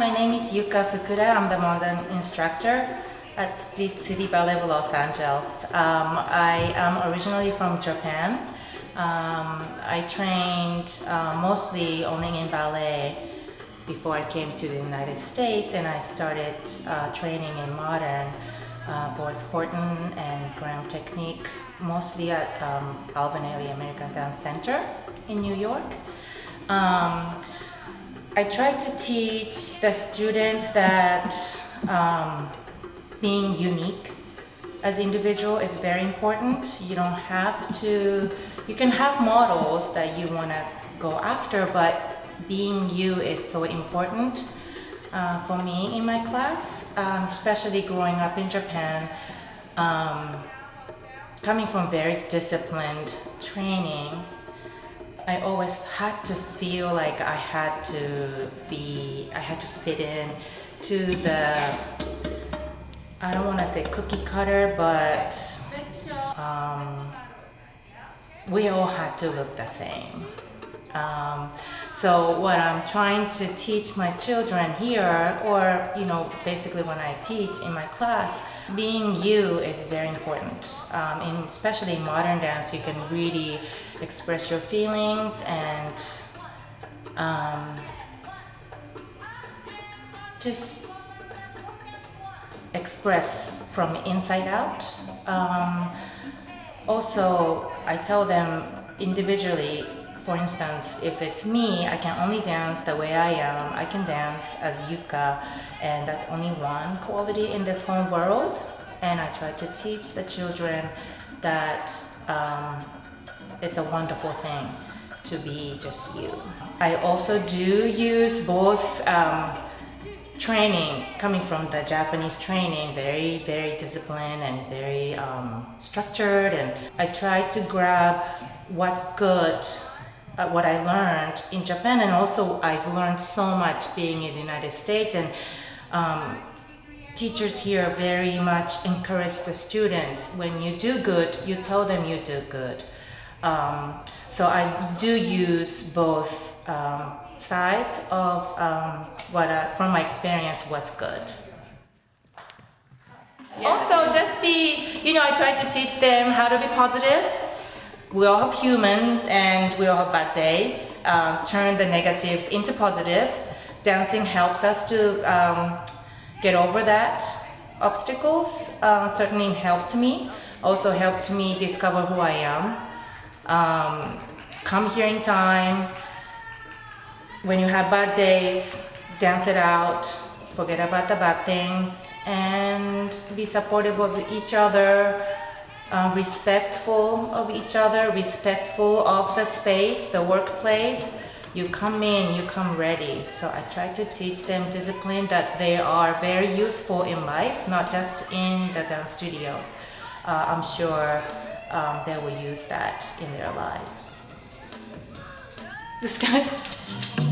Yuka Fukuda. I'm the modern instructor at State City Ballet of Los Angeles. Um, I am originally from Japan. Um, I trained uh, mostly only in ballet before I came to the United States and I started uh, training in modern, uh, both Horton and Graham Technique, mostly at um, Alvin Ailey American Dance Center in New York. Um, I try to teach the students that um, being unique as individual is very important. You don't have to, you can have models that you want to go after, but being you is so important uh, for me in my class, um, especially growing up in Japan. Um, coming from very disciplined training, I always had to feel like I had to be, I had to fit in to the, I don't want to say cookie cutter, but um, we all had to look the same. Um, so what I'm trying to teach my children here, or you know, basically when I teach in my class, being you is very important. Um, in, especially in modern dance, you can really express your feelings and um, just express from inside out. Um, also, I tell them individually for instance, if it's me, I can only dance the way I am. I can dance as Yuka, and that's only one quality in this whole world. And I try to teach the children that um, it's a wonderful thing to be just you. I also do use both um, training, coming from the Japanese training, very, very disciplined and very um, structured. And I try to grab what's good uh, what I learned in Japan and also I've learned so much being in the United States and um, teachers here very much encourage the students when you do good you tell them you do good um, so I do use both um, sides of um, what uh, from my experience what's good yeah. also just be you know I try to teach them how to be positive we all have humans and we all have bad days. Um, turn the negatives into positive. Dancing helps us to um, get over that obstacles. Uh, certainly helped me. Also helped me discover who I am. Um, come here in time. When you have bad days, dance it out. Forget about the bad things and be supportive of each other uh, respectful of each other, respectful of the space, the workplace. You come in, you come ready. So I try to teach them discipline that they are very useful in life, not just in the dance studios. Uh, I'm sure um, they will use that in their lives. This guy's...